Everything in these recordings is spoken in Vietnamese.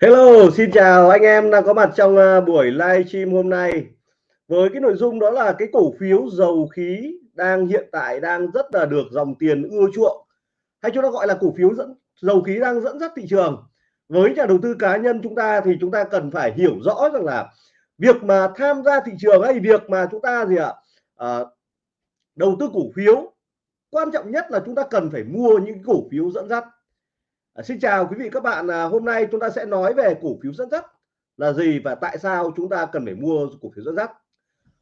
Hello, xin chào anh em đang có mặt trong ờ, buổi live stream hôm nay. Với cái nội dung đó là cái cổ phiếu dầu khí đang hiện tại đang rất là được dòng tiền ưa chuộng. Hay chúng ta gọi là cổ phiếu dẫn dầu khí đang dẫn dắt thị trường. Với nhà đầu tư cá nhân chúng ta thì chúng ta cần phải hiểu rõ rằng là việc mà tham gia thị trường hay việc mà chúng ta gì ạ à, đầu tư cổ phiếu quan trọng nhất là chúng ta cần phải mua những cổ phiếu dẫn dắt. Ờ, xin chào quý vị các bạn. À, hôm nay chúng ta sẽ nói về cổ phiếu dẫn dắt là gì và tại sao chúng ta cần phải mua cổ phiếu dẫn dắt.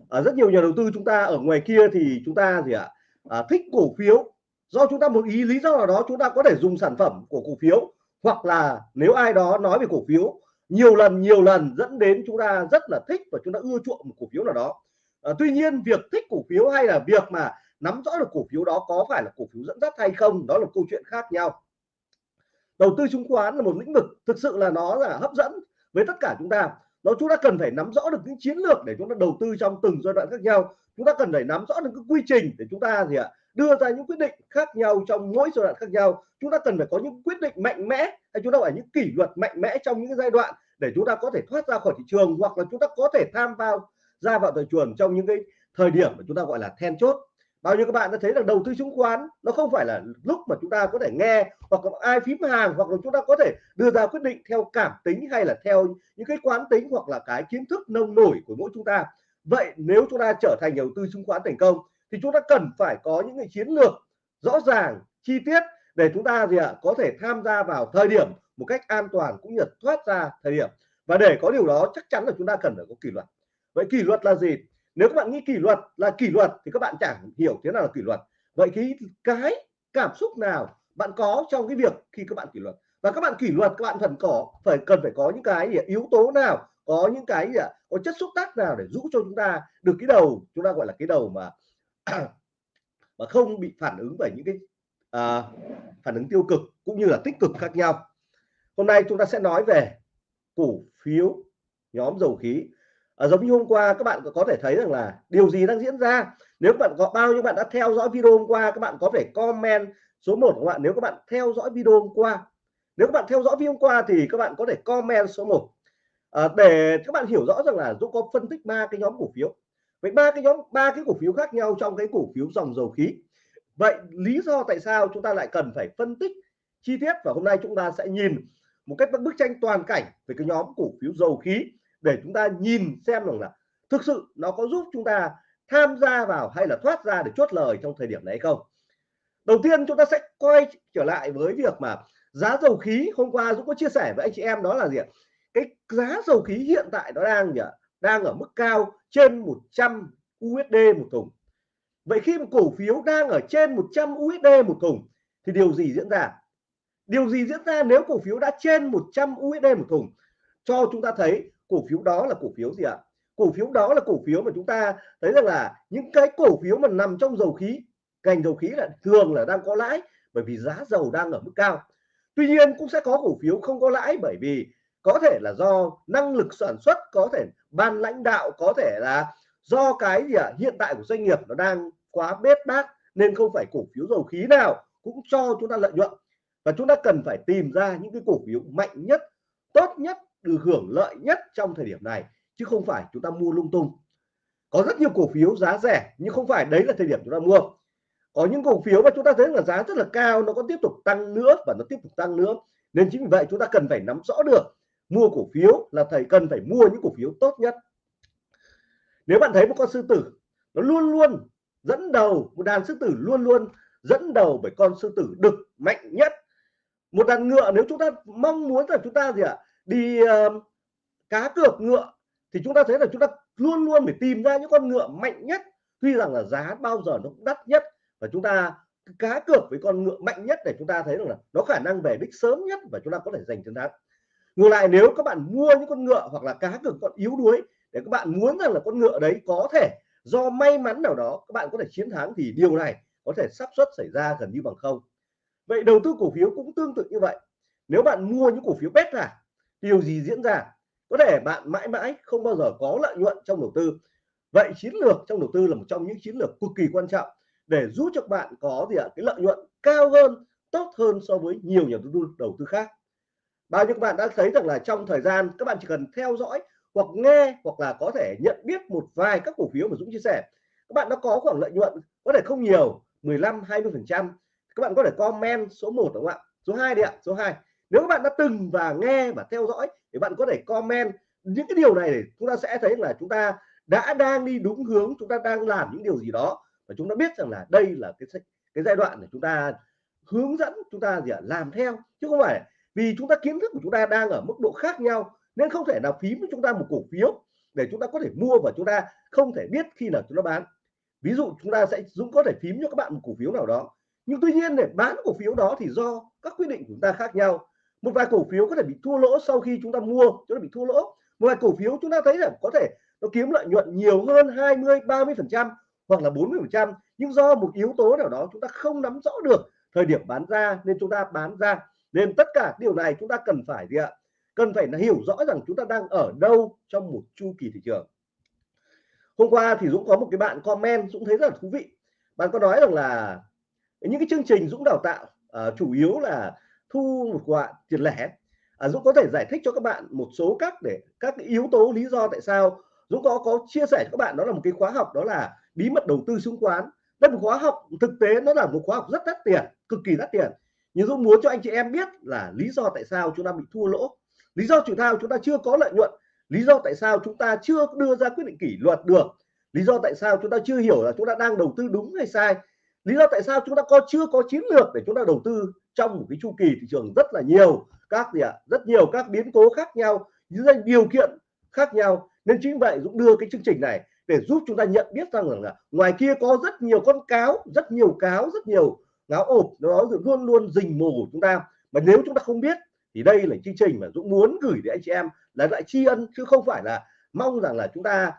À, rất nhiều nhà đầu tư chúng ta ở ngoài kia thì chúng ta gì ạ? À, thích cổ phiếu. Do chúng ta một ý lý do nào đó chúng ta có thể dùng sản phẩm của cổ phiếu hoặc là nếu ai đó nói về cổ phiếu nhiều lần nhiều lần dẫn đến chúng ta rất là thích và chúng ta ưa chuộng một cổ phiếu nào đó. À, tuy nhiên việc thích cổ phiếu hay là việc mà nắm rõ được cổ phiếu đó có phải là cổ phiếu dẫn dắt hay không đó là câu chuyện khác nhau đầu tư chứng khoán là một lĩnh vực thực sự là nó là hấp dẫn với tất cả chúng ta. Nó, chúng ta cần phải nắm rõ được những chiến lược để chúng ta đầu tư trong từng giai đoạn khác nhau. Chúng ta cần phải nắm rõ được cái quy trình để chúng ta gì ạ, đưa ra những quyết định khác nhau trong mỗi giai đoạn khác nhau. Chúng ta cần phải có những quyết định mạnh mẽ hay chúng ta phải những kỷ luật mạnh mẽ trong những giai đoạn để chúng ta có thể thoát ra khỏi thị trường hoặc là chúng ta có thể tham vào, ra vào thị trường trong những cái thời điểm mà chúng ta gọi là then chốt bao nhiêu các bạn đã thấy là đầu tư chứng khoán nó không phải là lúc mà chúng ta có thể nghe hoặc là ai phím hàng hoặc là chúng ta có thể đưa ra quyết định theo cảm tính hay là theo những cái quán tính hoặc là cái kiến thức nông nổi của mỗi chúng ta. Vậy nếu chúng ta trở thành đầu tư chứng khoán thành công thì chúng ta cần phải có những cái chiến lược rõ ràng, chi tiết để chúng ta gì ạ, có thể tham gia vào thời điểm một cách an toàn cũng như thoát ra thời điểm. Và để có điều đó chắc chắn là chúng ta cần phải có kỷ luật. Vậy kỷ luật là gì? Nếu các bạn nghĩ kỷ luật là kỷ luật thì các bạn chẳng hiểu thế nào là kỷ luật. Vậy thì cái cảm xúc nào bạn có trong cái việc khi các bạn kỷ luật? Và các bạn kỷ luật các bạn cần có phải cần phải có những cái gì, yếu tố nào? Có những cái gì, có chất xúc tác nào để giúp cho chúng ta được cái đầu chúng ta gọi là cái đầu mà mà không bị phản ứng bởi những cái à, phản ứng tiêu cực cũng như là tích cực khác nhau? Hôm nay chúng ta sẽ nói về cổ phiếu nhóm dầu khí à, giống như hôm qua các bạn có thể thấy rằng là điều gì đang diễn ra? Nếu các bạn có bao nhiêu bạn đã theo dõi video hôm qua các bạn có thể comment số 1 của bạn. Nếu các bạn theo dõi video hôm qua nếu các bạn theo dõi video hôm qua thì các bạn có thể comment số 1 à, ờ, để các bạn hiểu rõ rằng là Dũng có phân tích ba cái nhóm cổ phiếu. Vậy ba cái nhóm ba cái cổ phiếu khác nhau trong cái cổ phiếu dòng dầu khí. Vậy lý do tại sao chúng ta lại cần phải phân tích chi tiết? Và hôm nay chúng ta sẽ nhìn một cách bức tranh toàn cảnh về cái nhóm cổ phiếu dầu khí để chúng ta nhìn xem rằng là thực sự nó có giúp chúng ta tham gia vào hay là thoát ra để chốt lời trong thời điểm này hay không. Đầu tiên chúng ta sẽ quay trở lại với việc mà giá dầu khí. Hôm qua Dũng có chia sẻ với anh chị em đó là gì ạ? Cái giá dầu khí hiện tại nó đang gì ạ? Đang ở mức cao trên 100 USD một thùng. Vậy khi một cổ phiếu đang ở trên 100 USD một thùng thì điều gì diễn ra? Điều gì diễn ra nếu cổ phiếu đã trên 100 USD một thùng? Cho chúng ta thấy cổ phiếu đó là cổ phiếu gì ạ? Cổ phiếu đó là cổ phiếu mà chúng ta thấy rằng là những cái cổ phiếu mà nằm trong dầu khí, ngành dầu khí là thường là đang có lãi bởi vì giá dầu đang ở mức cao. Tuy nhiên cũng sẽ có cổ phiếu không có lãi bởi vì có thể là do năng lực sản xuất, có thể ban lãnh đạo, có thể là do cái gì ạ? Hiện tại của doanh nghiệp nó đang quá bết bát nên không phải cổ phiếu dầu khí nào cũng cho chúng ta lợi nhuận. Và chúng ta cần phải tìm ra những cái cổ phiếu mạnh nhất, tốt nhất được hưởng lợi nhất trong thời điểm này chứ không phải chúng ta mua lung tung. Có rất nhiều cổ phiếu giá rẻ nhưng không phải đấy là thời điểm chúng ta mua. Có những cổ phiếu mà chúng ta thấy là giá rất là cao nó có tiếp tục tăng nữa và nó tiếp tục tăng nữa. Nên chính vì vậy chúng ta cần phải nắm rõ được mua cổ phiếu là thầy cần phải mua những cổ phiếu tốt nhất. Nếu bạn thấy một con sư tử nó luôn luôn dẫn đầu một đàn sư tử luôn luôn dẫn đầu bởi con sư tử đực mạnh nhất. Một đàn ngựa nếu chúng ta mong muốn là chúng ta gì ạ? à, đi uh, cá cược ngựa thì chúng ta thấy là chúng ta luôn luôn phải tìm ra những con ngựa mạnh nhất. Tuy rằng là giá bao giờ nó cũng đắt nhất và chúng ta cá cược với con ngựa mạnh nhất để chúng ta thấy rằng là nó khả năng về đích sớm nhất và chúng ta có thể giành chiến thắng. Ngược lại nếu các bạn mua những con ngựa hoặc là cá cược con yếu đuối để các bạn muốn rằng là con ngựa đấy có thể do may mắn nào đó các bạn có thể chiến thắng thì điều này có thể xác suất xảy ra gần như bằng không. Vậy đầu tư cổ phiếu cũng tương tự như vậy. Nếu bạn mua những cổ phiếu beta điều gì diễn ra có thể bạn mãi mãi không bao giờ có lợi nhuận trong đầu tư. Vậy chiến lược trong đầu tư là một trong những chiến lược cực kỳ quan trọng để giúp cho bạn có gì ạ? Cái lợi nhuận cao hơn, tốt hơn so với nhiều nhà đầu tư đầu tư khác. Bao nhiêu các bạn đã thấy rằng là trong thời gian các bạn chỉ cần theo dõi hoặc nghe hoặc là có thể nhận biết một vài các cổ phiếu mà Dũng chia sẻ, các bạn đã có khoảng lợi nhuận có thể không nhiều 15 20 phần trăm. Các bạn có thể comment số 1 đúng không ạ? Số 2 đi ạ, số 2 nếu các bạn đã từng và nghe và theo dõi thì bạn có thể comment những cái điều này để chúng ta sẽ thấy là chúng ta đã đang đi đúng hướng chúng ta đang làm những điều gì đó và chúng ta biết rằng là đây là cái cái giai đoạn để chúng ta hướng dẫn chúng ta gì ạ làm theo chứ không phải vì chúng ta kiến thức của chúng ta đang ở mức độ khác nhau nên không thể nào phím với chúng ta một cổ phiếu để chúng ta có thể mua và chúng ta không thể biết khi nào chúng ta bán ví dụ chúng ta sẽ dũng có thể phím cho các bạn một cổ phiếu nào đó nhưng tuy nhiên để bán cổ phiếu đó thì do các quyết định của chúng ta khác nhau một vài cổ phiếu có thể bị thua lỗ sau khi chúng ta mua chúng ta bị thua lỗ. Một vài cổ phiếu chúng ta thấy là có thể nó kiếm lợi nhuận nhiều hơn 20 30 phần trăm hoặc là 40 phần trăm. Nhưng do một yếu tố nào đó chúng ta không nắm rõ được thời điểm bán ra nên chúng ta bán ra. Nên tất cả điều này chúng ta cần phải gì ạ? Cần phải là hiểu rõ rằng chúng ta đang ở đâu trong một chu kỳ thị trường. Hôm qua thì Dũng có một cái bạn comment Dũng thấy rất là thú vị. Bạn có nói rằng là những cái chương trình Dũng đào tạo uh, chủ yếu là thu một khoản tiền lẻ. À, Dũng có thể giải thích cho các bạn một số các để các yếu tố lý do tại sao Dũng có có chia sẻ cho các bạn đó là một cái khóa học đó là bí mật đầu tư chứng khoán. Đây một khóa học thực tế nó là một khóa học rất đắt tiền cực kỳ đắt tiền. Nhưng Dũng muốn cho anh chị em biết là lý do tại sao chúng ta bị thua lỗ. Lý do chủ thao chúng ta chưa có lợi nhuận. Lý do tại sao chúng ta chưa đưa ra quyết định kỷ luật được. Lý do tại sao chúng ta chưa hiểu là chúng ta đang đầu tư đúng hay sai lý do tại sao chúng ta có chưa có chiến lược để chúng ta đầu tư trong một cái chu kỳ thị trường rất là nhiều các gì ạ? À, rất nhiều các biến cố khác nhau những điều kiện khác nhau. Nên chính vậy Dũng đưa cái chương trình này để giúp chúng ta nhận biết rằng là ngoài kia có rất nhiều con cáo rất nhiều cáo rất nhiều ngáo ộp nó luôn luôn rình mồ của chúng ta. Mà nếu chúng ta không biết thì đây là chương trình mà Dũng muốn gửi đến anh chị em là lại tri ân chứ không phải là mong rằng là chúng ta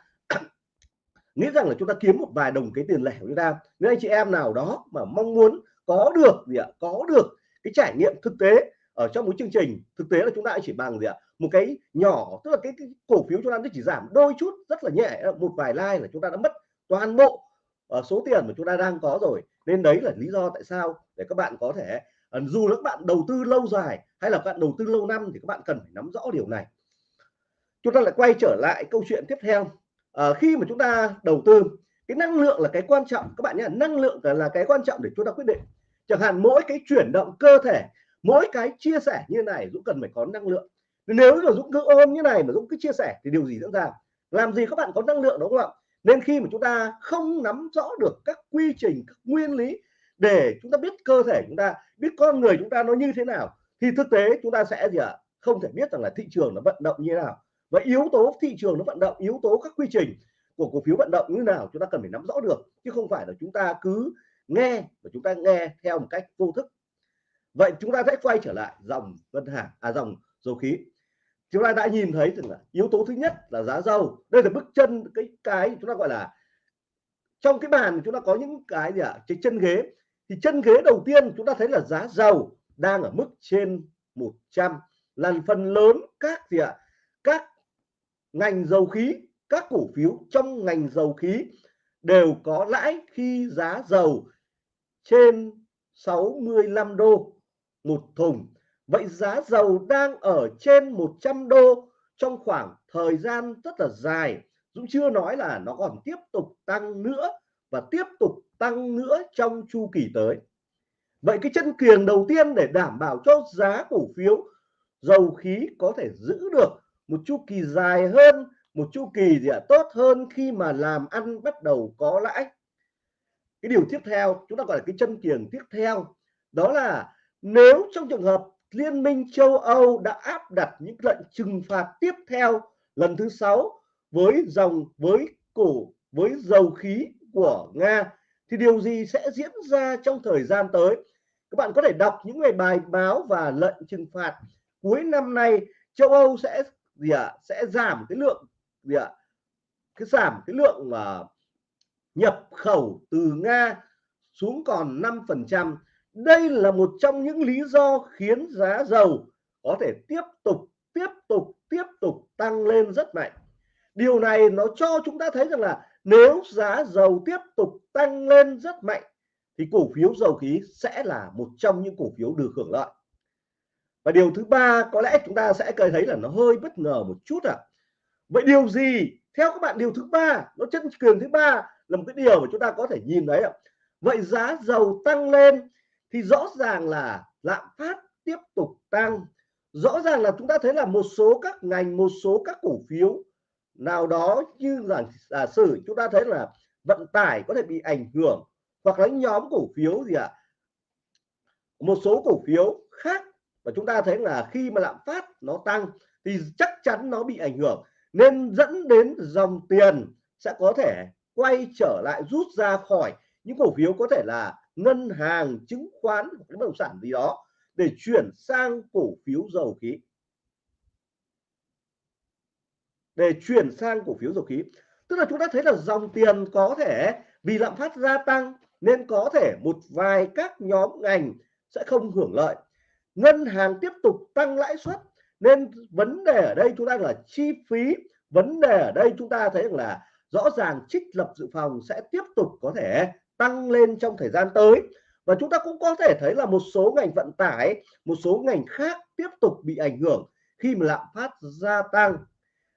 nghĩ rằng là chúng ta kiếm một vài đồng cái tiền lẻ của chúng ta. Nếu anh chị em nào đó mà mong muốn có được gì ạ có được cái trải nghiệm thực tế ở trong một chương trình thực tế là chúng ta chỉ bằng gì ạ? Một cái nhỏ tức là cái, cái cổ phiếu chúng ta nó chỉ giảm đôi chút rất là nhẹ một vài like là chúng ta đã mất toàn bộ ở số tiền mà chúng ta đang có rồi. Nên đấy là lý do tại sao để các bạn có thể ờ, dù là các bạn đầu tư lâu dài hay là các bạn đầu tư lâu năm thì các bạn cần phải nắm rõ điều này. Chúng ta lại quay trở lại câu chuyện tiếp theo à, khi mà chúng ta đầu tư cái năng lượng là cái quan trọng. Các bạn nhé năng lượng là cái quan trọng để chúng ta quyết định. Chẳng hạn mỗi cái chuyển động cơ thể mỗi cái chia sẻ như này Dũng cần phải có năng lượng. Nếu mà Dũng cứ ôm như này mà Dũng cứ chia sẻ thì điều gì diễn ra? Làm gì các bạn có năng lượng đúng không ạ? Nên khi mà chúng ta không nắm rõ được các quy trình các nguyên lý để chúng ta biết cơ thể chúng ta biết con người chúng ta nó như thế nào thì thực tế chúng ta sẽ gì ạ? Không thể biết rằng là thị trường nó vận động như thế nào và yếu tố thị trường nó vận động yếu tố các quy trình của cổ phiếu vận động như nào chúng ta cần phải nắm rõ được chứ không phải là chúng ta cứ nghe và chúng ta nghe theo một cách vô thức. Vậy chúng ta sẽ quay trở lại dòng ngân hàng à dòng dầu khí. Chúng ta đã nhìn thấy rằng là yếu tố thứ nhất là giá dầu. Đây là bước chân cái cái chúng ta gọi là trong cái bàn chúng ta có những cái gì ạ? À, cái chân ghế. Thì chân ghế đầu tiên chúng ta thấy là giá dầu đang ở mức trên 100 lần phần lớn các gì ạ? À, các ngành dầu khí, các cổ phiếu trong ngành dầu khí đều có lãi khi giá dầu trên 65 đô một thùng. Vậy giá dầu đang ở trên 100 đô trong khoảng thời gian rất là dài. Dũng chưa nói là nó còn tiếp tục tăng nữa và tiếp tục tăng nữa trong chu kỳ tới. Vậy cái chân kiềng đầu tiên để đảm bảo cho giá cổ phiếu dầu khí có thể giữ được một chu kỳ dài hơn một chu kỳ gì ạ à, tốt hơn khi mà làm ăn bắt đầu có lãi. Cái điều tiếp theo chúng ta gọi là cái chân kiềng tiếp theo đó là nếu trong trường hợp Liên minh châu Âu đã áp đặt những lệnh trừng phạt tiếp theo lần thứ sáu với dòng với cổ với dầu khí của Nga thì điều gì sẽ diễn ra trong thời gian tới? Các bạn có thể đọc những ngày bài báo và lệnh trừng phạt cuối năm nay châu Âu sẽ gì ạ? À, sẽ giảm cái lượng gì ạ? À, cái giảm cái lượng mà uh, nhập khẩu từ Nga xuống còn 5%. đây là một trong những lý do khiến giá dầu có thể tiếp tục tiếp tục tiếp tục tăng lên rất mạnh. Điều này nó cho chúng ta thấy rằng là nếu giá dầu tiếp tục tăng lên rất mạnh thì cổ phiếu dầu khí sẽ là một trong những cổ phiếu được hưởng lợi và điều thứ ba, có lẽ chúng ta sẽ thấy là nó hơi bất ngờ một chút ạ à. vậy điều gì theo các bạn, điều thứ ba, nó chân cường thứ ba là một cái điều mà chúng ta có thể nhìn thấy ạ à. vậy giá dầu tăng lên thì rõ ràng là lạm phát tiếp tục tăng rõ ràng là chúng ta thấy là một số các ngành, một số các cổ phiếu nào đó như là, giả sử chúng ta thấy là vận tải có thể bị ảnh hưởng, hoặc là nhóm cổ phiếu gì ạ à? một số cổ phiếu khác và chúng ta thấy là khi mà lạm phát nó tăng thì chắc chắn nó bị ảnh hưởng, nên dẫn đến dòng tiền sẽ có thể quay trở lại rút ra khỏi những cổ phiếu có thể là ngân hàng, chứng khoán hoặc bất động sản gì đó để chuyển sang cổ phiếu dầu khí. Để chuyển sang cổ phiếu dầu khí. Tức là chúng ta thấy là dòng tiền có thể vì lạm phát gia tăng nên có thể một vài các nhóm ngành sẽ không hưởng lợi ngân hàng tiếp tục tăng lãi suất. Nên vấn đề ở đây chúng ta là chi phí. Vấn đề ở đây chúng ta thấy là rõ ràng trích lập dự phòng sẽ tiếp tục có thể tăng lên trong thời gian tới. Và chúng ta cũng có thể thấy là một số ngành vận tải, một số ngành khác tiếp tục bị ảnh hưởng khi mà lạm phát gia tăng.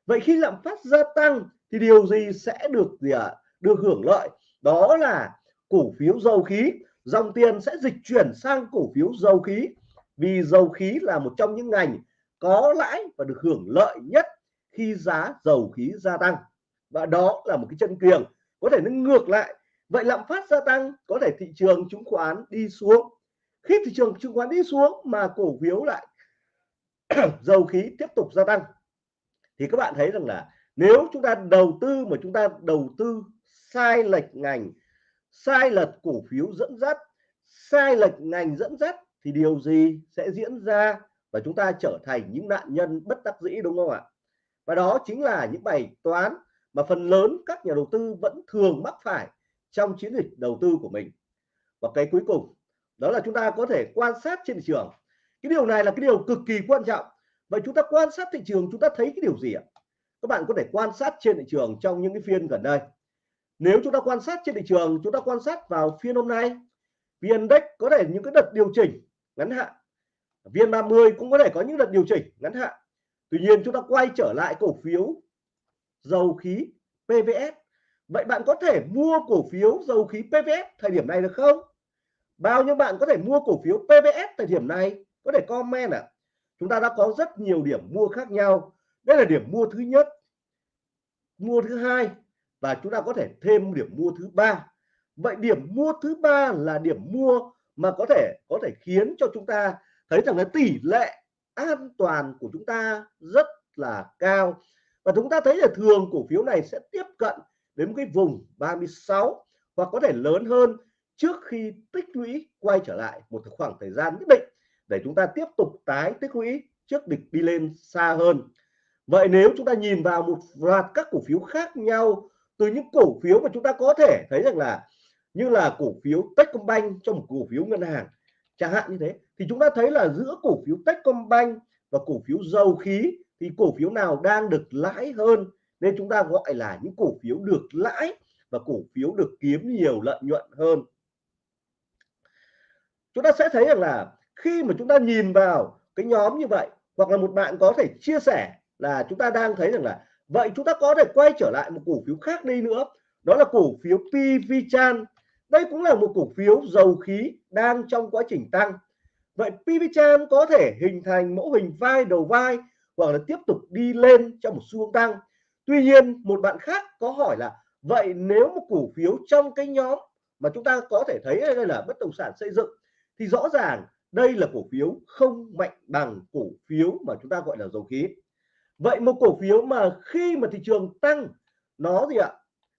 Vậy khi lạm phát gia tăng thì điều gì sẽ được gì ạ? À? được hưởng lợi? Đó là cổ phiếu dầu khí. Dòng tiền sẽ dịch chuyển sang cổ phiếu dầu khí vì dầu khí là một trong những ngành có lãi và được hưởng lợi nhất khi giá dầu khí gia tăng. Và đó là một cái chân kiềng có thể nó ngược lại. Vậy lạm phát gia tăng có thể thị trường chứng khoán đi xuống. Khi thị trường chứng khoán đi xuống mà cổ phiếu lại dầu khí tiếp tục gia tăng, thì các bạn thấy rằng là nếu chúng ta đầu tư mà chúng ta đầu tư sai lệch ngành, sai lệch cổ phiếu dẫn dắt, sai lệch ngành dẫn dắt thì điều gì sẽ diễn ra và chúng ta trở thành những nạn nhân bất đắc dĩ, đúng không ạ? Và đó chính là những bài toán mà phần lớn các nhà đầu tư vẫn thường mắc phải trong chiến dịch đầu tư của mình. Và cái cuối cùng, đó là chúng ta có thể quan sát trên thị trường. Cái điều này là cái điều cực kỳ quan trọng. Vậy chúng ta quan sát thị trường, chúng ta thấy cái điều gì ạ? Các bạn có thể quan sát trên thị trường trong những cái phiên gần đây. Nếu chúng ta quan sát trên thị trường, chúng ta quan sát vào phiên hôm nay VN Index có thể những cái đợt điều chỉnh ngắn hạn. VN 30 cũng có thể có những đợt điều chỉnh ngắn hạn. Tuy nhiên chúng ta quay trở lại cổ phiếu dầu khí PVS vậy bạn có thể mua cổ phiếu dầu khí PVS thời điểm này được không? Bao nhiêu bạn có thể mua cổ phiếu PVS thời điểm này? Có thể comment ạ. À? chúng ta đã có rất nhiều điểm mua khác nhau. Đây là điểm mua thứ nhất, mua thứ hai và chúng ta có thể thêm điểm mua thứ ba. Vậy điểm mua thứ ba là điểm mua mà có thể có thể khiến cho chúng ta thấy rằng là tỷ lệ an toàn của chúng ta rất là cao. Và chúng ta thấy là thường cổ phiếu này sẽ tiếp cận đến cái vùng 36 hoặc có thể lớn hơn trước khi tích lũy quay trở lại một khoảng thời gian nhất định để chúng ta tiếp tục tái tích lũy trước địch đi lên xa hơn. Vậy nếu chúng ta nhìn vào một loạt các cổ phiếu khác nhau, từ những cổ phiếu mà chúng ta có thể thấy rằng là như là cổ phiếu Techcombank trong một cổ phiếu ngân hàng. Chẳng hạn như thế. Thì chúng ta thấy là giữa cổ phiếu Techcombank và cổ phiếu dầu khí thì cổ phiếu nào đang được lãi hơn? Nên chúng ta gọi là những cổ phiếu được lãi và cổ phiếu được kiếm nhiều lợi nhuận hơn. Chúng ta sẽ thấy rằng là khi mà chúng ta nhìn vào cái nhóm như vậy, hoặc là một bạn có thể chia sẻ là chúng ta đang thấy rằng là, vậy chúng ta có thể quay trở lại một cổ phiếu khác đi nữa. Đó là cổ phiếu PV Chan đây cũng là một cổ phiếu dầu khí đang trong quá trình tăng. Vậy PV có thể hình thành mẫu hình vai đầu vai hoặc là tiếp tục đi lên trong một xu hướng tăng? Tuy nhiên, một bạn khác có hỏi là, vậy nếu một cổ phiếu trong cái nhóm mà chúng ta có thể thấy đây là bất động sản xây dựng, thì rõ ràng đây là cổ phiếu không mạnh bằng cổ phiếu mà chúng ta gọi là dầu khí. Vậy một cổ phiếu mà khi mà thị trường tăng, nó gì ạ?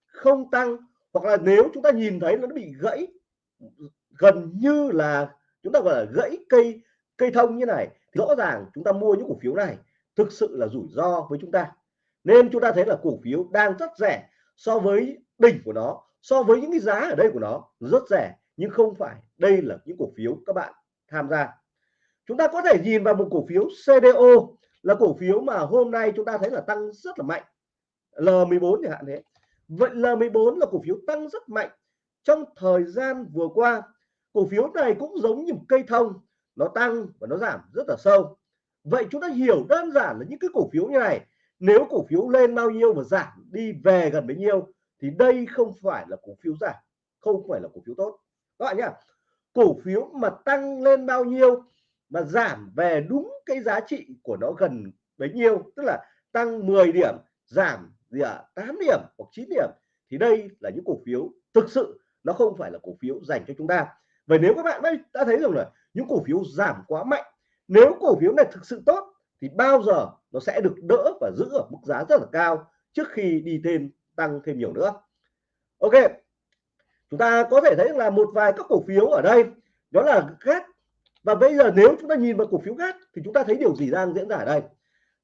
Không tăng hoặc là nếu chúng ta nhìn thấy nó bị gãy, gần như là chúng ta gọi là gãy cây cây thông như này, thì rõ ràng chúng ta mua những cổ phiếu này thực sự là rủi ro với chúng ta. Nên chúng ta thấy là cổ phiếu đang rất rẻ so với đỉnh của nó, so với những cái giá ở đây của nó rất rẻ. Nhưng không phải đây là những cổ phiếu các bạn tham gia. Chúng ta có thể nhìn vào một cổ phiếu CDO là cổ phiếu mà hôm nay chúng ta thấy là tăng rất là mạnh. L14 chẳng hạn thế vậy L14 là cổ phiếu tăng rất mạnh. Trong thời gian vừa qua, cổ phiếu này cũng giống như một cây thông. Nó tăng và nó giảm rất là sâu. Vậy chúng ta hiểu đơn giản là những cái cổ phiếu như này. Nếu cổ phiếu lên bao nhiêu và giảm đi về gần bấy nhiêu, thì đây không phải là cổ phiếu giảm, không phải là cổ phiếu tốt. Các bạn nhá, cổ phiếu mà tăng lên bao nhiêu mà giảm về đúng cái giá trị của nó gần bấy nhiêu, tức là tăng 10 điểm, giảm gì ạ? À, 8 điểm hoặc 9 điểm. Thì đây là những cổ phiếu thực sự nó không phải là cổ phiếu dành cho chúng ta. Vậy nếu các bạn đã thấy rằng là những cổ phiếu giảm quá mạnh nếu cổ phiếu này thực sự tốt thì bao giờ nó sẽ được đỡ và giữ ở mức giá rất là cao trước khi đi thêm tăng thêm nhiều nữa. Ok chúng ta có thể thấy là một vài các cổ phiếu ở đây đó là GAT và bây giờ nếu chúng ta nhìn vào cổ phiếu GAT thì chúng ta thấy điều gì đang diễn ra ở đây?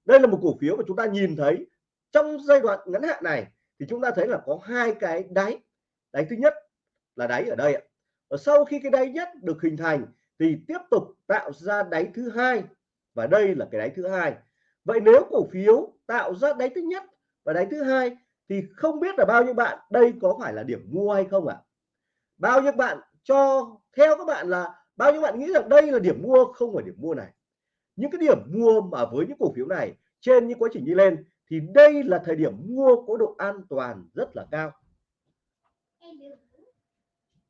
Đây là một cổ phiếu mà chúng ta nhìn thấy trong giai đoạn ngắn hạn này, thì chúng ta thấy là có hai cái đáy. Đáy thứ nhất là đáy ở đây ạ. Và sau khi cái đáy nhất được hình thành, thì tiếp tục tạo ra đáy thứ hai. Và đây là cái đáy thứ hai. Vậy nếu cổ phiếu tạo ra đáy thứ nhất và đáy thứ hai, thì không biết là bao nhiêu bạn, đây có phải là điểm mua hay không ạ? À? bao nhiêu bạn cho, theo các bạn là bao nhiêu bạn nghĩ rằng đây là điểm mua, không phải điểm mua này. Những cái điểm mua mà với những cổ phiếu này, trên những quá trình đi lên thì đây là thời điểm mua có độ an toàn rất là cao.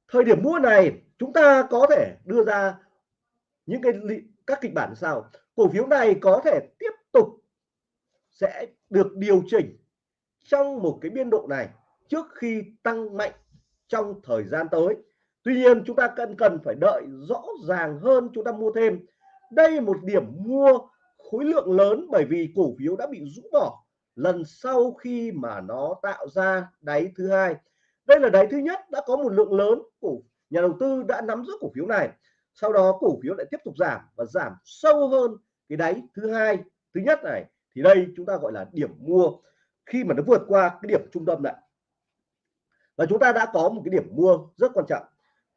Thời điểm mua này, chúng ta có thể đưa ra những cái các kịch bản sao cổ phiếu này có thể tiếp tục sẽ được điều chỉnh trong một cái biên độ này trước khi tăng mạnh trong thời gian tới. Tuy nhiên, chúng ta cần cần phải đợi rõ ràng hơn chúng ta mua thêm. Đây một điểm mua khối lượng lớn bởi vì cổ phiếu đã bị rũ bỏ lần sau khi mà nó tạo ra đáy thứ hai. Đây là đáy thứ nhất đã có một lượng lớn của nhà đầu tư đã nắm giữ cổ phiếu này. Sau đó cổ phiếu lại tiếp tục giảm và giảm sâu hơn cái đáy thứ hai, thứ nhất này. Thì đây chúng ta gọi là điểm mua. Khi mà nó vượt qua cái điểm trung tâm này, và chúng ta đã có một cái điểm mua rất quan trọng.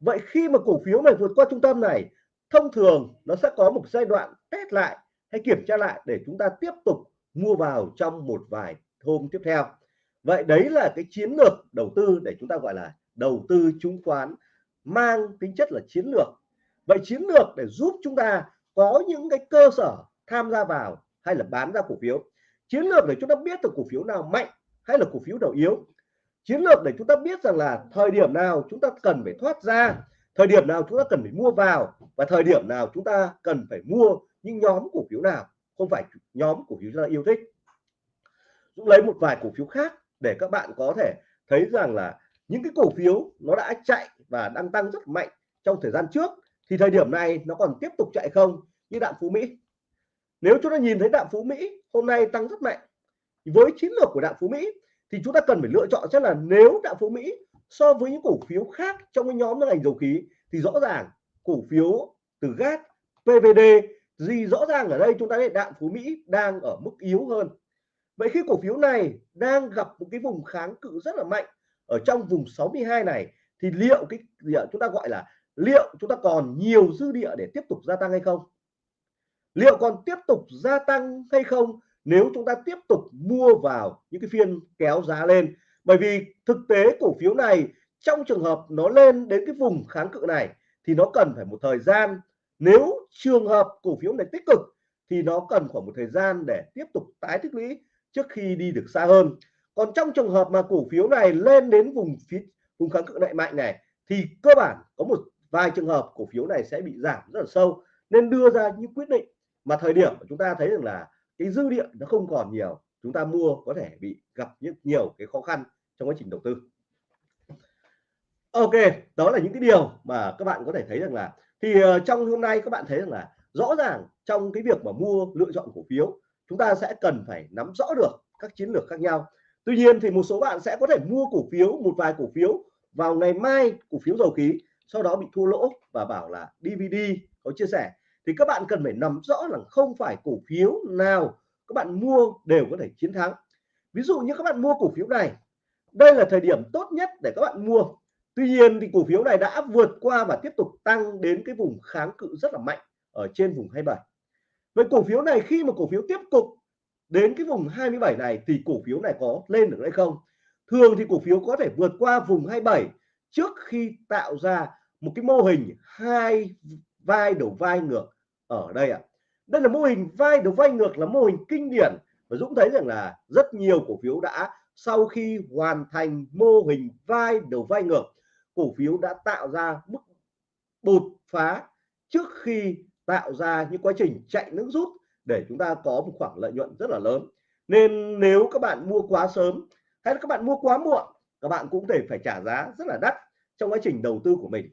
Vậy khi mà cổ phiếu này vượt qua trung tâm này, thông thường nó sẽ có một giai đoạn test lại hay kiểm tra lại để chúng ta tiếp tục mua vào trong một vài hôm tiếp theo. Vậy đấy là cái chiến lược đầu tư để chúng ta gọi là đầu tư chứng khoán mang tính chất là chiến lược. Vậy chiến lược để giúp chúng ta có những cái cơ sở tham gia vào hay là bán ra cổ phiếu? Chiến lược để chúng ta biết được cổ phiếu nào mạnh hay là cổ phiếu nào yếu? Chiến lược để chúng ta biết rằng là thời điểm nào chúng ta cần phải thoát ra, thời điểm nào chúng ta cần phải mua vào và thời điểm nào chúng ta cần phải mua những nhóm cổ phiếu nào không phải nhóm cổ phiếu chúng ta yêu thích. Dũng lấy một vài cổ phiếu khác để các bạn có thể thấy rằng là những cái cổ phiếu nó đã chạy và đang tăng rất mạnh trong thời gian trước, thì thời điểm này nó còn tiếp tục chạy không như đạm phú Mỹ. Nếu chúng ta nhìn thấy đạm phú Mỹ hôm nay tăng rất mạnh, với chiến lược của đạm phú Mỹ thì chúng ta cần phải lựa chọn chắc là nếu đạm phú Mỹ so với những cổ phiếu khác trong cái nhóm ngành dầu khí thì rõ ràng cổ phiếu từ gas PVD gì rõ ràng ở đây chúng ta thấy đạm phú Mỹ đang ở mức yếu hơn. Vậy khi cổ phiếu này đang gặp một cái vùng kháng cự rất là mạnh ở trong vùng 62 này, thì liệu cái gì ạ? Chúng ta gọi là liệu chúng ta còn nhiều dư địa để tiếp tục gia tăng hay không? Liệu còn tiếp tục gia tăng hay không nếu chúng ta tiếp tục mua vào những cái phiên kéo giá lên? Bởi vì thực tế cổ phiếu này trong trường hợp nó lên đến cái vùng kháng cự này thì nó cần phải một thời gian nếu trường hợp cổ phiếu này tích cực, thì nó cần khoảng một thời gian để tiếp tục tái tích lũy trước khi đi được xa hơn. Còn trong trường hợp mà cổ phiếu này lên đến vùng phía, vùng kháng cự lại mạnh này, thì cơ bản có một vài trường hợp cổ phiếu này sẽ bị giảm rất là sâu. Nên đưa ra những quyết định mà thời điểm chúng ta thấy rằng là cái dư địa nó không còn nhiều, chúng ta mua có thể bị gặp những nhiều cái khó khăn trong quá trình đầu tư. Ok, đó là những cái điều mà các bạn có thể thấy rằng là thì ờ, trong hôm nay các bạn thấy rằng là rõ ràng trong cái việc mà mua, lựa chọn cổ phiếu, chúng ta sẽ cần phải nắm rõ được các chiến lược khác nhau. Tuy nhiên thì một số bạn sẽ có thể mua cổ phiếu, một vài cổ phiếu vào ngày mai, cổ phiếu dầu khí, sau đó bị thua lỗ và bảo là DVD có chia sẻ. Thì các bạn cần phải nắm rõ là không phải cổ phiếu nào các bạn mua đều có thể chiến thắng. Ví dụ như các bạn mua cổ phiếu này, đây là thời điểm tốt nhất để các bạn mua tuy nhiên thì cổ phiếu này đã vượt qua và tiếp tục tăng đến cái vùng kháng cự rất là mạnh ở trên vùng 27 vậy cổ phiếu này khi mà cổ phiếu tiếp tục đến cái vùng 27 này thì cổ phiếu này có lên được hay không thường thì cổ phiếu có thể vượt qua vùng 27 trước khi tạo ra một cái mô hình hai vai đầu vai ngược ở đây ạ à. đây là mô hình vai đầu vai ngược là mô hình kinh điển và Dũng thấy rằng là rất nhiều cổ phiếu đã sau khi hoàn thành mô hình vai đầu vai ngược cổ phiếu đã tạo ra mức bột phá trước khi tạo ra những quá trình chạy nước rút để chúng ta có một khoảng lợi nhuận rất là lớn. Nên nếu các bạn mua quá sớm hay là các bạn mua quá muộn các bạn cũng thể phải trả giá rất là đắt trong quá trình đầu tư của mình.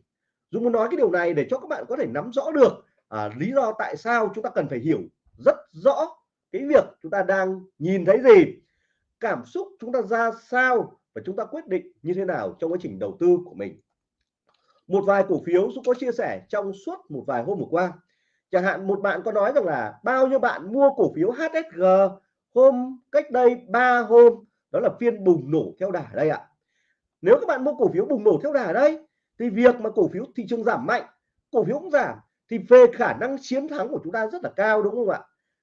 Dũng muốn nói cái điều này để cho các bạn có thể nắm rõ được à, lý do tại sao chúng ta cần phải hiểu rất rõ cái việc chúng ta đang nhìn thấy gì cảm xúc chúng ta ra sao và chúng ta quyết định như thế nào trong quá trình đầu tư của mình. Một vài cổ phiếu Dũng có chia sẻ trong suốt một vài hôm vừa qua. Chẳng hạn một bạn có nói rằng là bao nhiêu bạn mua cổ phiếu HSG hôm cách đây 3 hôm, đó là phiên bùng nổ theo đà đây ạ. Nếu các bạn mua cổ phiếu bùng nổ theo đà đây, thì việc mà cổ phiếu thị trường giảm mạnh, cổ phiếu cũng giảm, thì về khả năng chiến thắng của chúng ta rất là cao, đúng không ạ?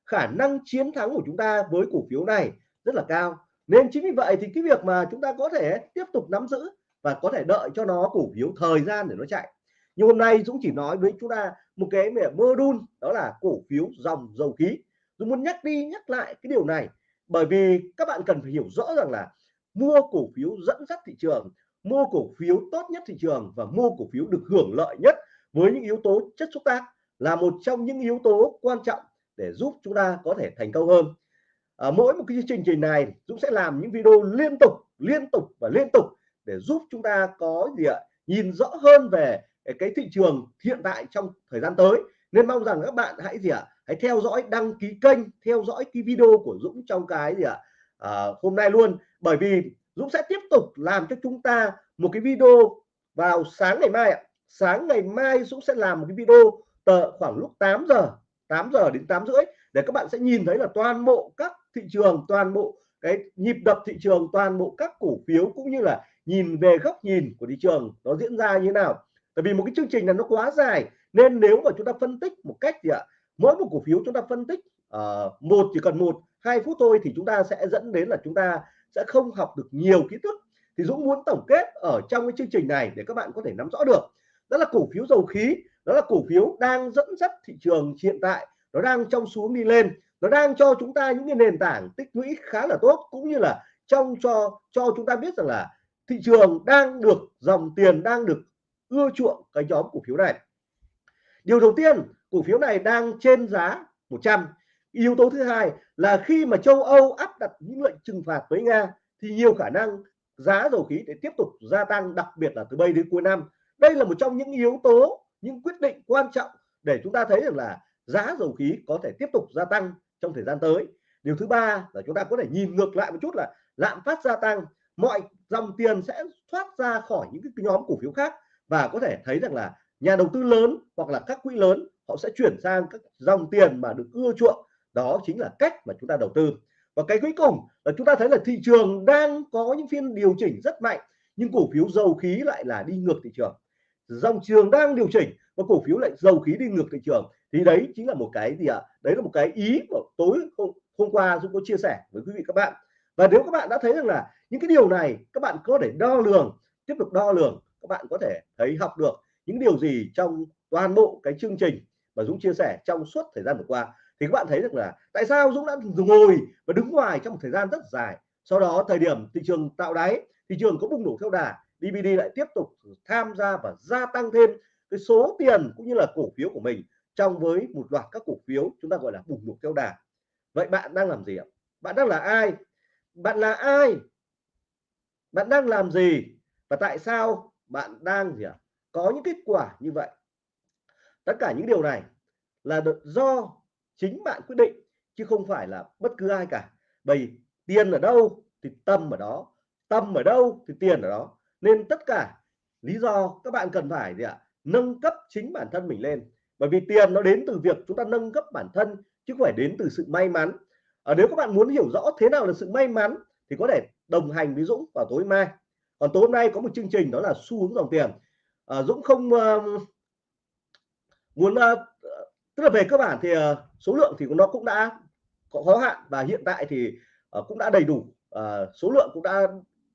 Khả năng chiến thắng của chúng ta với cổ phiếu này rất là cao nên chính vì vậy thì cái việc mà chúng ta có thể tiếp tục nắm giữ và có thể đợi cho nó cổ phiếu thời gian để nó chạy. Nhưng hôm nay Dũng chỉ nói với chúng ta một cái mơ đun, đó là cổ phiếu dòng dầu khí. Dũng muốn nhắc đi nhắc lại cái điều này bởi vì các bạn cần phải hiểu rõ rằng là mua cổ phiếu dẫn dắt thị trường, mua cổ phiếu tốt nhất thị trường và mua cổ phiếu được hưởng lợi nhất với những yếu tố chất xúc tác là một trong những yếu tố quan trọng để giúp chúng ta có thể thành công hơn à, mỗi một cái chương trình này Dũng sẽ làm những video liên tục liên tục và liên tục để giúp chúng ta có gì ạ? Nhìn rõ hơn về cái thị trường hiện tại trong thời gian tới. Nên mong rằng các bạn hãy gì ạ? Hãy theo dõi đăng ký kênh theo dõi cái video của Dũng trong cái gì ạ? À, hôm nay luôn. Bởi vì Dũng sẽ tiếp tục làm cho chúng ta một cái video vào sáng ngày mai ạ. Sáng ngày mai Dũng sẽ làm một cái video tờ khoảng lúc 8 giờ 8 giờ đến 8 rưỡi để các bạn sẽ nhìn thấy là toàn bộ các thị trường toàn bộ cái nhịp đập thị trường toàn bộ các cổ phiếu cũng như là nhìn về góc nhìn của thị trường nó diễn ra như thế nào. Tại vì một cái chương trình là nó quá dài nên nếu mà chúng ta phân tích một cách gì ạ mỗi một cổ phiếu chúng ta phân tích uh, một chỉ cần một hai phút thôi thì chúng ta sẽ dẫn đến là chúng ta sẽ không học được nhiều kiến thức. Thì Dũng muốn tổng kết ở trong cái chương trình này để các bạn có thể nắm rõ được. Đó là cổ phiếu dầu khí đó là cổ phiếu đang dẫn dắt thị trường hiện tại nó đang trong xuống đi lên. Nó đang cho chúng ta những cái nền tảng tích lũy khá là tốt, cũng như là trong cho cho chúng ta biết rằng là thị trường đang được dòng tiền đang được ưa chuộng cái nhóm cổ phiếu này. Điều đầu tiên, cổ phiếu này đang trên giá 100 yếu tố thứ hai là khi mà châu Âu áp đặt những lệnh trừng phạt với Nga, thì nhiều khả năng giá dầu khí để tiếp tục gia tăng, đặc biệt là từ bây đến cuối năm. Đây là một trong những yếu tố, những quyết định quan trọng để chúng ta thấy được là giá dầu khí có thể tiếp tục gia tăng trong thời gian tới. Điều thứ ba là chúng ta có thể nhìn ngược lại một chút là lạm phát gia tăng, mọi dòng tiền sẽ thoát ra khỏi những cái nhóm cổ phiếu khác và có thể thấy rằng là nhà đầu tư lớn hoặc là các quỹ lớn, họ sẽ chuyển sang các dòng tiền mà được ưa chuộng. Đó chính là cách mà chúng ta đầu tư. Và cái cuối cùng là chúng ta thấy là thị trường đang có những phiên điều chỉnh rất mạnh, nhưng cổ phiếu dầu khí lại là đi ngược thị trường. Dòng trường đang điều chỉnh và cổ phiếu lại dầu khí đi ngược thị trường thì đấy chính là một cái gì ạ? À? đấy là một cái ý của tối hôm, hôm qua Dũng có chia sẻ với quý vị các bạn. Và nếu các bạn đã thấy rằng là những cái điều này các bạn có thể đo lường tiếp tục đo lường các bạn có thể thấy học được những điều gì trong toàn bộ cái chương trình mà Dũng chia sẻ trong suốt thời gian vừa qua. Thì các bạn thấy được là tại sao Dũng đã ngồi và đứng ngoài trong một thời gian rất dài? Sau đó thời điểm thị trường tạo đáy thị trường có bùng nổ theo đà DVD lại tiếp tục tham gia và gia tăng thêm cái số tiền cũng như là cổ phiếu của mình trong với một loạt các cổ phiếu chúng ta gọi là bùng nổ theo đà vậy bạn đang làm gì ạ? Bạn đang là ai? Bạn là ai? Bạn đang làm gì? Và tại sao bạn đang gì ạ? Có những kết quả như vậy. Tất cả những điều này là được do chính bạn quyết định, chứ không phải là bất cứ ai cả. Bởi tiền ở đâu thì tâm ở đó, tâm ở đâu thì tiền ở đó. Nên tất cả lý do các bạn cần phải gì ạ? Nâng cấp chính bản thân mình lên bởi vì tiền nó đến từ việc chúng ta nâng cấp bản thân chứ không phải đến từ sự may mắn. À, nếu các bạn muốn hiểu rõ thế nào là sự may mắn thì có thể đồng hành với Dũng vào tối mai. Còn tối hôm nay có một chương trình đó là xu hướng dòng tiền. À, Dũng không uh, muốn uh, tức là về cơ bản thì uh, số lượng thì nó cũng đã có khó hạn và hiện tại thì uh, cũng đã đầy đủ. Uh, số lượng cũng đã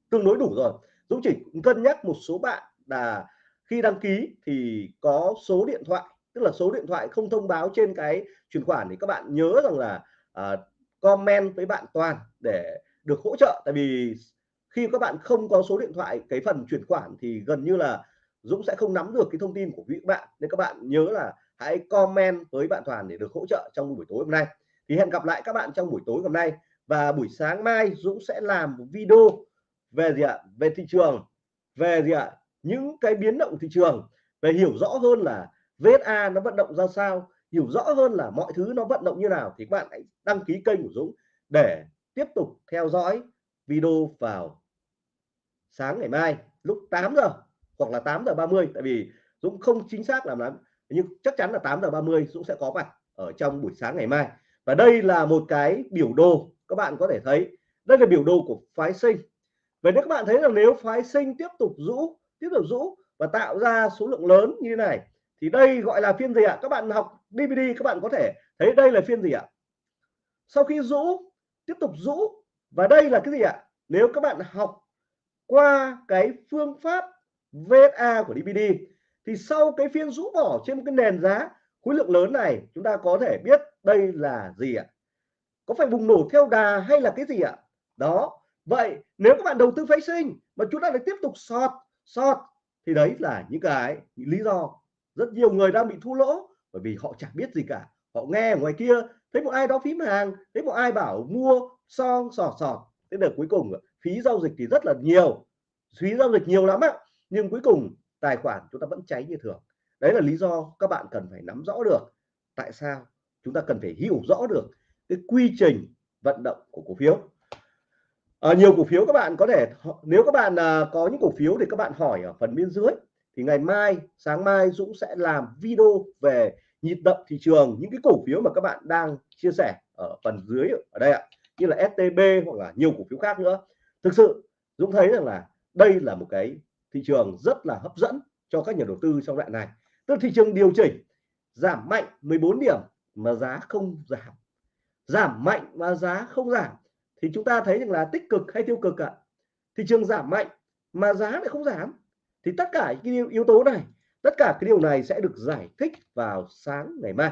tương đối đủ rồi. Dũng chỉ cân nhắc một số bạn là khi đăng ký thì có số điện thoại tức là số điện thoại không thông báo trên cái chuyển khoản thì các bạn nhớ rằng là uh, comment với bạn Toàn để được hỗ trợ. Tại vì khi các bạn không có số điện thoại cái phần chuyển khoản thì gần như là Dũng sẽ không nắm được cái thông tin của quý bạn. Nên các bạn nhớ là hãy comment với bạn Toàn để được hỗ trợ trong buổi tối hôm nay. Thì hẹn gặp lại các bạn trong buổi tối hôm nay. Và buổi sáng mai Dũng sẽ làm một video về gì ạ? Về thị trường. Về gì ạ? Những cái biến động thị trường. Về hiểu rõ hơn là VSA nó vận động ra sao, hiểu rõ hơn là mọi thứ nó vận động như nào thì các bạn hãy đăng ký kênh của Dũng để tiếp tục theo dõi video vào sáng ngày mai, lúc 8 giờ hoặc là 8 giờ 30 tại vì Dũng không chính xác làm lắm, nhưng chắc chắn là 8 giờ 30 Dũng sẽ có mặt ở trong buổi sáng ngày mai. Và đây là một cái biểu đồ, các bạn có thể thấy. Đây là biểu đồ của phái sinh. Vậy nếu các bạn thấy là nếu phái sinh tiếp tục rũ, tiếp tục rũ và tạo ra số lượng lớn như thế này thì đây gọi là phiên gì ạ? Các bạn học DVD các bạn có thể thấy đây là phiên gì ạ? Sau khi rũ, tiếp tục rũ, và đây là cái gì ạ? Nếu các bạn học qua cái phương pháp VSA của DVD thì sau cái phiên rũ bỏ trên một cái nền giá khối lượng lớn này, chúng ta có thể biết đây là gì ạ? Có phải bùng nổ theo đà hay là cái gì ạ? Đó, vậy nếu các bạn đầu tư phái sinh mà chúng ta lại tiếp tục sọt sọt, thì đấy là những cái lý do rất nhiều người đang bị thua lỗ bởi vì họ chẳng biết gì cả. Họ nghe ở ngoài kia thấy một ai đó phím hàng thấy một ai bảo mua son sọt sọt. Thế là cuối cùng phí giao dịch thì rất là nhiều. Phí giao dịch nhiều lắm á nhưng cuối cùng tài khoản chúng ta vẫn cháy như thường. Đấy là lý do các bạn cần phải nắm rõ được tại sao chúng ta cần phải hiểu rõ được cái quy trình vận động của cổ phiếu. À, nhiều cổ phiếu các bạn có thể nếu các bạn à, có những cổ phiếu thì các bạn hỏi ở phần bên dưới thì ngày mai, sáng mai Dũng sẽ làm video về nhịp động thị trường, những cái cổ phiếu mà các bạn đang chia sẻ ở phần dưới ở đây ạ. Như là STB hoặc là nhiều cổ phiếu khác nữa. Thực sự, Dũng thấy rằng là đây là một cái thị trường rất là hấp dẫn cho các nhà đầu tư trong đoạn này. Tức thị trường điều chỉnh giảm mạnh 14 điểm mà giá không giảm. Giảm mạnh mà giá không giảm. Thì chúng ta thấy rằng là tích cực hay tiêu cực ạ? Thị trường giảm mạnh mà giá lại không giảm thì tất cả những yếu tố này tất cả cái điều này sẽ được giải thích vào sáng ngày mai.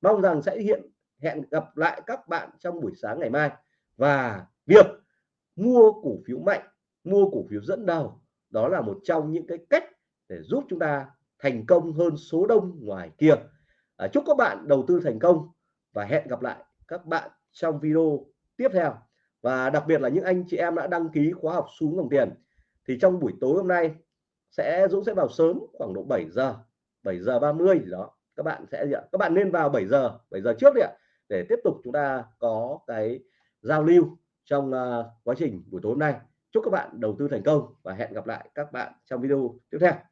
Mong rằng sẽ hiện hẹn gặp lại các bạn trong buổi sáng ngày mai. Và việc mua cổ phiếu mạnh mua cổ phiếu dẫn đầu đó là một trong những cái cách để giúp chúng ta thành công hơn số đông ngoài kia. À, chúc các bạn đầu tư thành công và hẹn gặp lại các bạn trong video tiếp theo. Và đặc biệt là những anh chị em đã đăng ký khóa học xuống dòng tiền. Thì trong buổi tối hôm nay sẽ Dũng sẽ vào sớm khoảng độ 7 giờ 7 giờ 30 gì đó. Các bạn sẽ gì ạ? Các bạn nên vào 7 giờ 7 giờ trước đi ạ để tiếp tục chúng ta có cái giao lưu trong uh, quá trình buổi tối hôm nay. Chúc các bạn đầu tư thành công và hẹn gặp lại các bạn trong video tiếp theo.